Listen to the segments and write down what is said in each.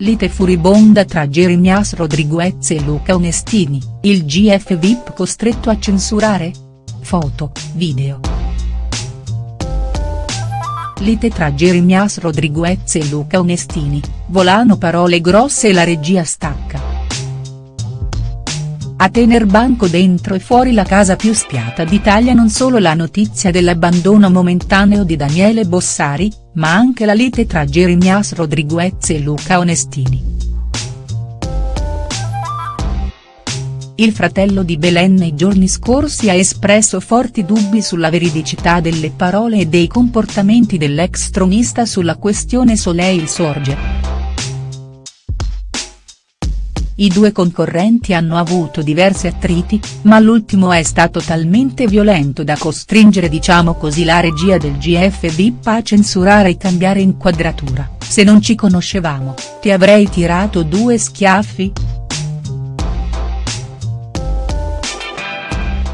Lite furibonda tra Jeremias Rodriguez e Luca Onestini, il GF VIP costretto a censurare? Foto, video. Lite tra Jeremias Rodriguez e Luca Onestini, volano parole grosse e la regia stacca. A tener banco dentro e fuori la casa più spiata d'Italia non solo la notizia dell'abbandono momentaneo di Daniele Bossari, ma anche la lite tra Jeremias Rodriguez e Luca Onestini. Il fratello di Belen nei giorni scorsi ha espresso forti dubbi sulla veridicità delle parole e dei comportamenti dell'ex tronista sulla questione Soleil Sorge. I due concorrenti hanno avuto diversi attriti, ma l'ultimo è stato talmente violento da costringere diciamo così la regia del GF VIP a censurare e cambiare inquadratura, se non ci conoscevamo, ti avrei tirato due schiaffi?.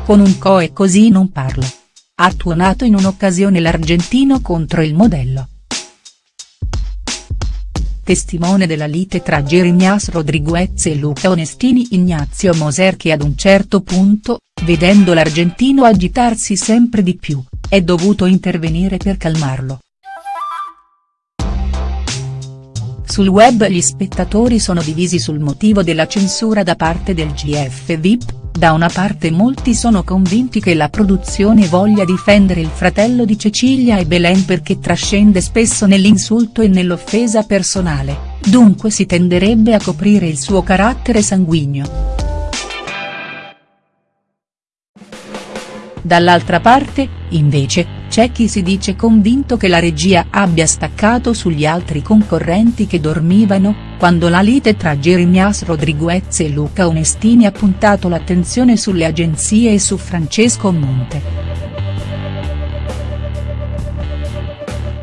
Con un coe così non parlo. Ha tuonato in un'occasione l'argentino contro il modello testimone della lite tra Jeremias Rodriguez e Luca Onestini Ignazio Moser che ad un certo punto, vedendo l'argentino agitarsi sempre di più, è dovuto intervenire per calmarlo. Sul web gli spettatori sono divisi sul motivo della censura da parte del GF VIP, da una parte molti sono convinti che la produzione voglia difendere il fratello di Cecilia e Belen perché trascende spesso nell'insulto e nell'offesa personale, dunque si tenderebbe a coprire il suo carattere sanguigno. Dall'altra parte, invece, c'è chi si dice convinto che la regia abbia staccato sugli altri concorrenti che dormivano, quando la lite tra Jeremias Rodriguez e Luca Onestini ha puntato l'attenzione sulle agenzie e su Francesco Monte.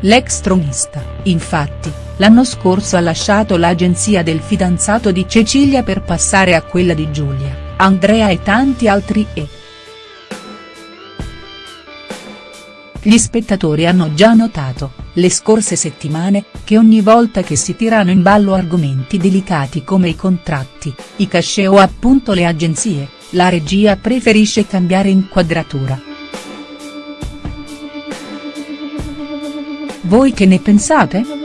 L'ex tronista, infatti, l'anno scorso ha lasciato l'agenzia del fidanzato di Cecilia per passare a quella di Giulia, Andrea e tanti altri e. Gli spettatori hanno già notato, le scorse settimane, che ogni volta che si tirano in ballo argomenti delicati come i contratti, i cachet o appunto le agenzie, la regia preferisce cambiare inquadratura. Voi che ne pensate?.